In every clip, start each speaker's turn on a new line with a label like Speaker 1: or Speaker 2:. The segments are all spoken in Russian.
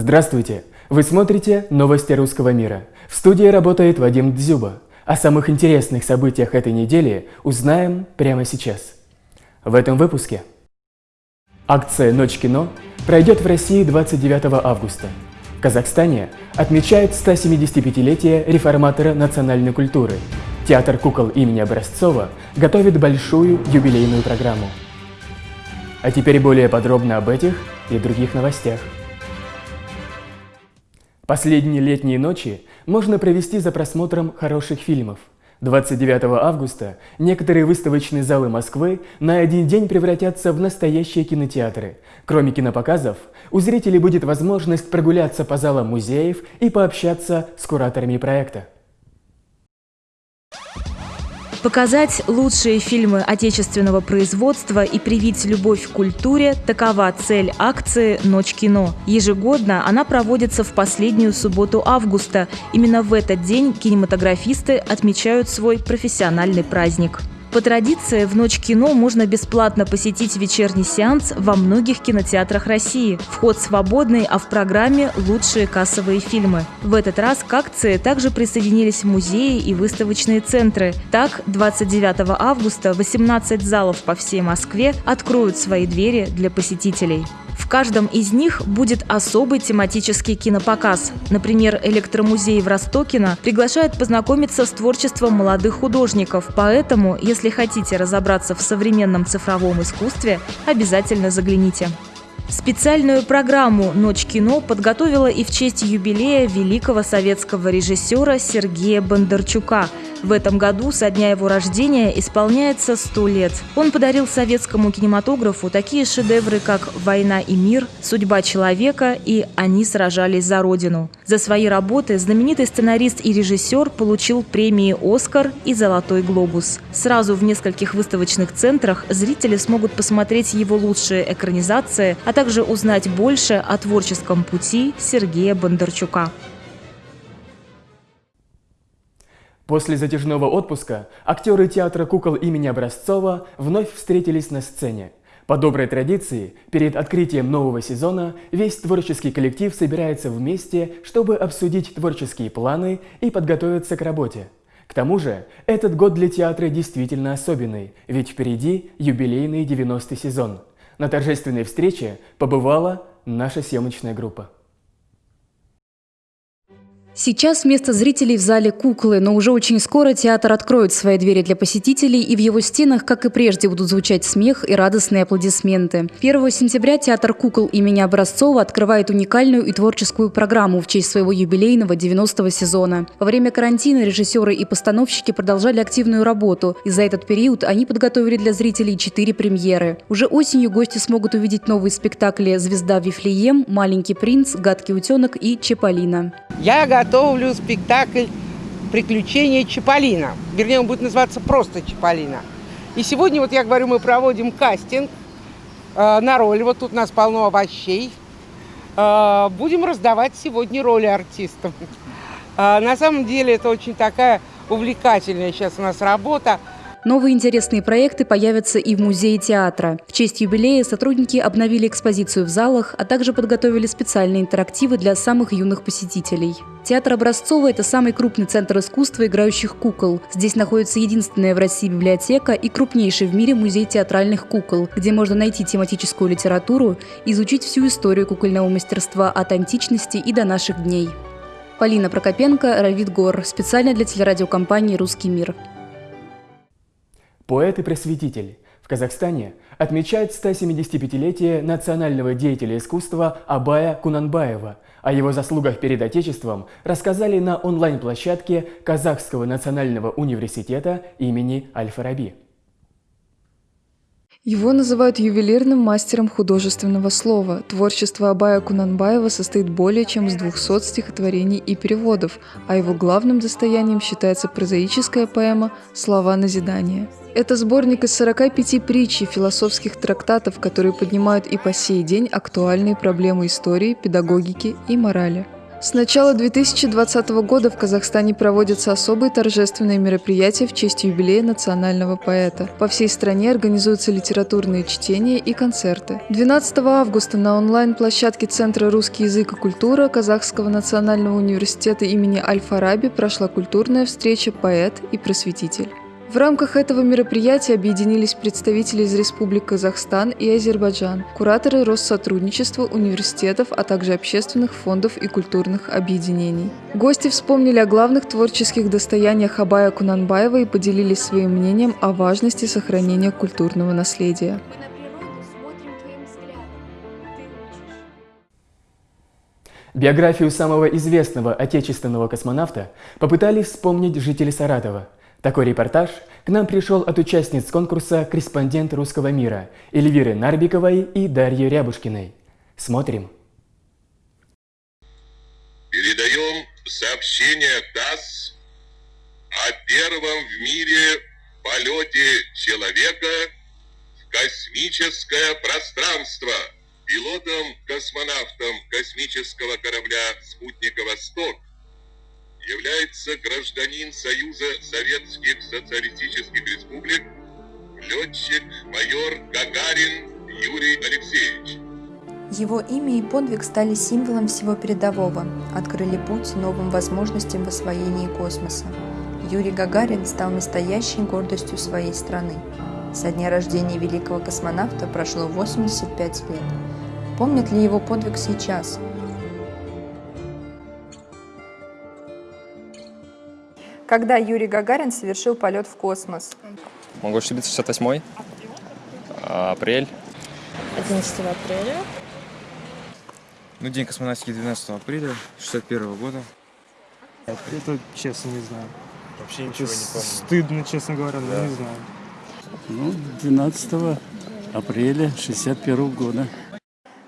Speaker 1: Здравствуйте! Вы смотрите «Новости русского мира». В студии работает Вадим Дзюба. О самых интересных событиях этой недели узнаем прямо сейчас. В этом выпуске. Акция «Ночь кино» пройдет в России 29 августа. В Казахстане отмечают 175-летие реформатора национальной культуры. Театр кукол имени Образцова готовит большую юбилейную программу. А теперь более подробно об этих и других новостях. Последние летние ночи можно провести за просмотром хороших фильмов. 29 августа некоторые выставочные залы Москвы на один день превратятся в настоящие кинотеатры. Кроме кинопоказов, у зрителей будет возможность прогуляться по залам музеев и пообщаться с кураторами проекта.
Speaker 2: Показать лучшие фильмы отечественного производства и привить любовь к культуре – такова цель акции «Ночь кино». Ежегодно она проводится в последнюю субботу августа. Именно в этот день кинематографисты отмечают свой профессиональный праздник. По традиции, в Ночь кино можно бесплатно посетить вечерний сеанс во многих кинотеатрах России. Вход свободный, а в программе лучшие кассовые фильмы. В этот раз к акции также присоединились музеи и выставочные центры. Так, 29 августа 18 залов по всей Москве откроют свои двери для посетителей. Каждом из них будет особый тематический кинопоказ. Например, электромузей в Ростокино приглашает познакомиться с творчеством молодых художников. Поэтому, если хотите разобраться в современном цифровом искусстве, обязательно загляните. Специальную программу «Ночь кино» подготовила и в честь юбилея великого советского режиссера Сергея Бондарчука – в этом году со дня его рождения исполняется 100 лет. Он подарил советскому кинематографу такие шедевры, как «Война и мир», «Судьба человека» и «Они сражались за Родину». За свои работы знаменитый сценарист и режиссер получил премии «Оскар» и «Золотой глобус». Сразу в нескольких выставочных центрах зрители смогут посмотреть его лучшие экранизации, а также узнать больше о творческом пути Сергея Бондарчука.
Speaker 1: После затяжного отпуска актеры театра кукол имени Образцова вновь встретились на сцене. По доброй традиции, перед открытием нового сезона весь творческий коллектив собирается вместе, чтобы обсудить творческие планы и подготовиться к работе. К тому же, этот год для театра действительно особенный, ведь впереди юбилейный 90-й сезон. На торжественной встрече побывала наша съемочная группа.
Speaker 2: Сейчас вместо зрителей в зале куклы, но уже очень скоро театр откроет свои двери для посетителей, и в его стенах, как и прежде, будут звучать смех и радостные аплодисменты. 1 сентября театр кукол имени Образцова открывает уникальную и творческую программу в честь своего юбилейного 90-го сезона. Во время карантина режиссеры и постановщики продолжали активную работу, и за этот период они подготовили для зрителей четыре премьеры. Уже осенью гости смогут увидеть новые спектакли «Звезда Вифлеем», «Маленький принц», «Гадкий утенок» и «Чеполина».
Speaker 3: Я готовлю спектакль «Приключения Чаполина». Вернее, он будет называться просто «Чаполина». И сегодня, вот я говорю, мы проводим кастинг э, на роль. Вот тут у нас полно овощей. Э, будем раздавать сегодня роли артистам. Э, на самом деле это очень такая увлекательная сейчас у нас работа.
Speaker 2: Новые интересные проекты появятся и в музее театра. В честь юбилея сотрудники обновили экспозицию в залах, а также подготовили специальные интерактивы для самых юных посетителей. Театр Образцова – это самый крупный центр искусства играющих кукол. Здесь находится единственная в России библиотека и крупнейший в мире музей театральных кукол, где можно найти тематическую литературу, изучить всю историю кукольного мастерства от античности и до наших дней. Полина Прокопенко, Равид Гор. Специально для телерадиокомпании «Русский мир».
Speaker 1: Поэт и просветитель. В Казахстане отмечают 175-летие национального деятеля искусства Абая Кунанбаева. О его заслугах перед Отечеством рассказали на онлайн-площадке Казахского национального университета имени Аль-Фараби.
Speaker 4: Его называют ювелирным мастером художественного слова. Творчество Абая Кунанбаева состоит более чем из 200 стихотворений и переводов, а его главным достоянием считается прозаическая поэма «Слова назидания». Это сборник из 45 притч и философских трактатов, которые поднимают и по сей день актуальные проблемы истории, педагогики и морали. С начала 2020 года в Казахстане проводятся особые торжественные мероприятия в честь юбилея национального поэта. По всей стране организуются литературные чтения и концерты. 12 августа на онлайн-площадке Центра «Русский язык и культура» Казахского национального университета имени Аль-Фараби прошла культурная встреча «Поэт и просветитель». В рамках этого мероприятия объединились представители из Республик Казахстан и Азербайджан, кураторы Россотрудничества, университетов, а также общественных фондов и культурных объединений. Гости вспомнили о главных творческих достояниях Абая Кунанбаева и поделились своим мнением о важности сохранения культурного наследия.
Speaker 1: Биографию самого известного отечественного космонавта попытались вспомнить жители Саратова – такой репортаж к нам пришел от участниц конкурса «Корреспондент русского мира» Эльвиры Нарбиковой и Дарьи Рябушкиной. Смотрим.
Speaker 5: Передаем сообщение ТАСС о первом в мире полете человека в космическое пространство. Пилотом-космонавтом космического корабля «Спутника Восток» является гражданин Союза Советских Социалистических Республик, летчик-майор Гагарин Юрий Алексеевич.
Speaker 6: Его имя и подвиг стали символом всего передового, открыли путь новым возможностям в освоении космоса. Юрий Гагарин стал настоящей гордостью своей страны. Со дня рождения великого космонавта прошло 85 лет. Помнят ли его подвиг сейчас? Когда Юрий Гагарин совершил полет в космос?
Speaker 7: Могу ошибиться, 68-й. Апрель.
Speaker 8: 11 апреля.
Speaker 9: Ну, день космонавтики 12 апреля 61 года.
Speaker 10: Это честно не знаю.
Speaker 9: Вообще ничего
Speaker 10: Это
Speaker 9: не помню.
Speaker 10: Стыдно, честно говоря, но
Speaker 9: Да.
Speaker 10: не знаю.
Speaker 11: Ну, 12 апреля 61 года.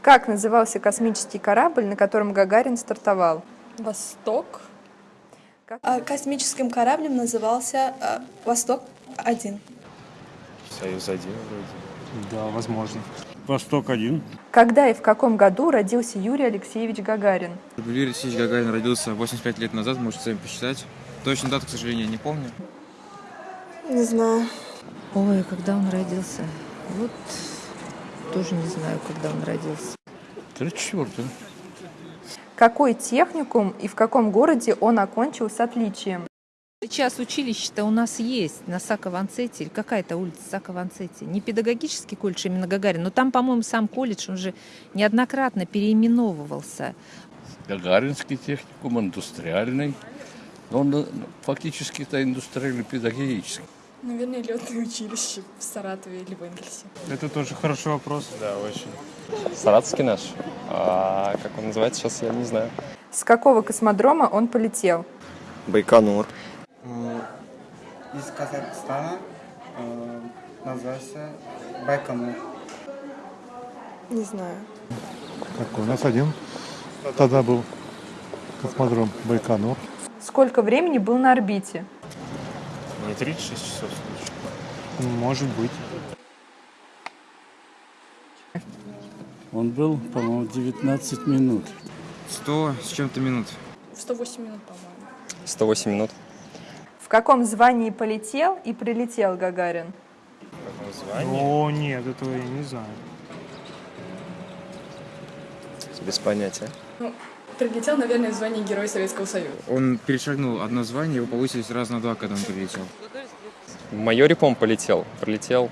Speaker 6: Как назывался космический корабль, на котором Гагарин стартовал?
Speaker 8: Восток.
Speaker 12: А, Космическим кораблем назывался а, «Восток-1».
Speaker 9: Союз-1 вроде.
Speaker 10: Да, возможно.
Speaker 11: Восток-1.
Speaker 6: Когда и в каком году родился Юрий Алексеевич Гагарин?
Speaker 9: Юрий Алексеевич Гагарин родился 85 лет назад, можете сами посчитать. Точно дату, к сожалению, не помню.
Speaker 12: Не знаю.
Speaker 8: Ой, когда он родился? Вот тоже не знаю, когда он родился.
Speaker 11: 34
Speaker 6: Какой техникум и в каком городе он окончил с отличием?
Speaker 13: Сейчас училище-то у нас есть на Сако-Ванцете, или какая-то улица Сако-Ванцете. Не педагогический колледж именно Гагарин, но там, по-моему, сам колледж, он же неоднократно переименовывался.
Speaker 11: Гагаринский техникум, индустриальный. Но он э, фактически-то индустриально-педагогический.
Speaker 12: Наверное, летное училище в Саратове или в Энгельсе.
Speaker 10: Это тоже хороший вопрос.
Speaker 9: Да, очень.
Speaker 7: Саратовский наш. А как он называется сейчас, я не знаю.
Speaker 6: С какого космодрома он полетел?
Speaker 7: Байконур.
Speaker 10: Из Казахстана называется Байконур.
Speaker 12: Не знаю.
Speaker 14: Так, у нас один тогда был космодром Байконур.
Speaker 6: Сколько времени был на орбите?
Speaker 9: Не 36 часов случай.
Speaker 10: Может быть.
Speaker 11: Он был, по-моему, 19 минут.
Speaker 9: 100 с чем-то минут.
Speaker 12: 108 минут, по-моему.
Speaker 7: 108 минут.
Speaker 6: В каком звании полетел и прилетел Гагарин?
Speaker 10: О, нет, этого я не знаю.
Speaker 7: Без понятия.
Speaker 12: Ну, прилетел, наверное, в звании Героя Советского Союза.
Speaker 9: Он перешагнул одно звание, его повысили сразу на два, когда он прилетел.
Speaker 7: По полетел. Пролетел.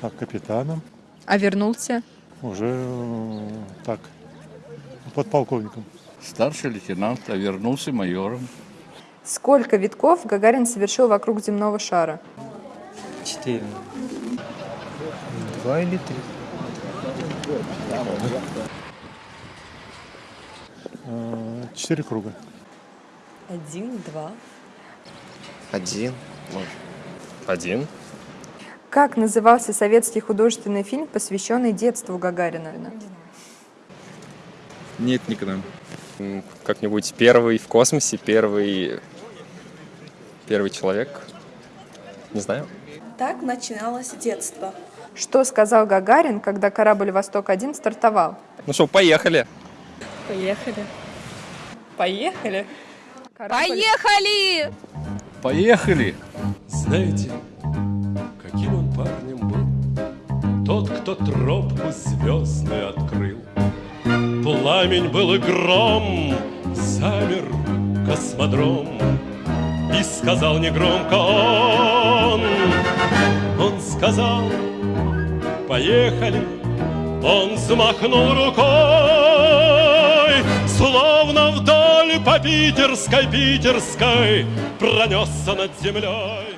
Speaker 14: Так, капитаном.
Speaker 6: А вернулся?
Speaker 14: Уже э, так, подполковником.
Speaker 11: Старший лейтенант, а вернулся майором.
Speaker 6: Сколько витков Гагарин совершил вокруг земного шара?
Speaker 10: Четыре. Два или три.
Speaker 14: Четыре круга.
Speaker 12: Один, два.
Speaker 7: Один. Один.
Speaker 6: Как назывался советский художественный фильм, посвященный детству Гагарина?
Speaker 9: Нет, никогда.
Speaker 7: Как-нибудь первый в космосе, первый... Первый человек. Не знаю.
Speaker 12: Так начиналось детство.
Speaker 6: Что сказал Гагарин, когда корабль «Восток-1» стартовал?
Speaker 7: Ну что, поехали.
Speaker 12: Поехали. Поехали.
Speaker 13: Поехали!
Speaker 11: Поехали!
Speaker 15: Знаете, каким он парнем был? Тот, кто тропку звездную открыл. Пламень был и гром, замер космодром. И сказал негромко он, он сказал, поехали, он взмахнул рукой, вдоль по питерской, питерской пронесся над землей.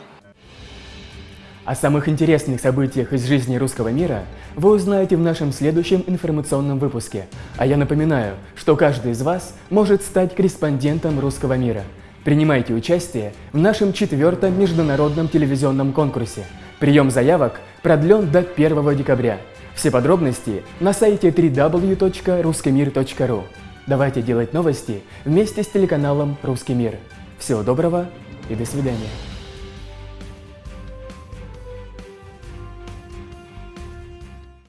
Speaker 1: О самых интересных событиях из жизни русского мира вы узнаете в нашем следующем информационном выпуске. А я напоминаю, что каждый из вас может стать корреспондентом русского мира. Принимайте участие в нашем четвертом международном телевизионном конкурсе. Прием заявок продлен до 1 декабря. Все подробности на сайте www.ruskimir.ru. Давайте делать новости вместе с телеканалом «Русский мир». Всего доброго и до свидания.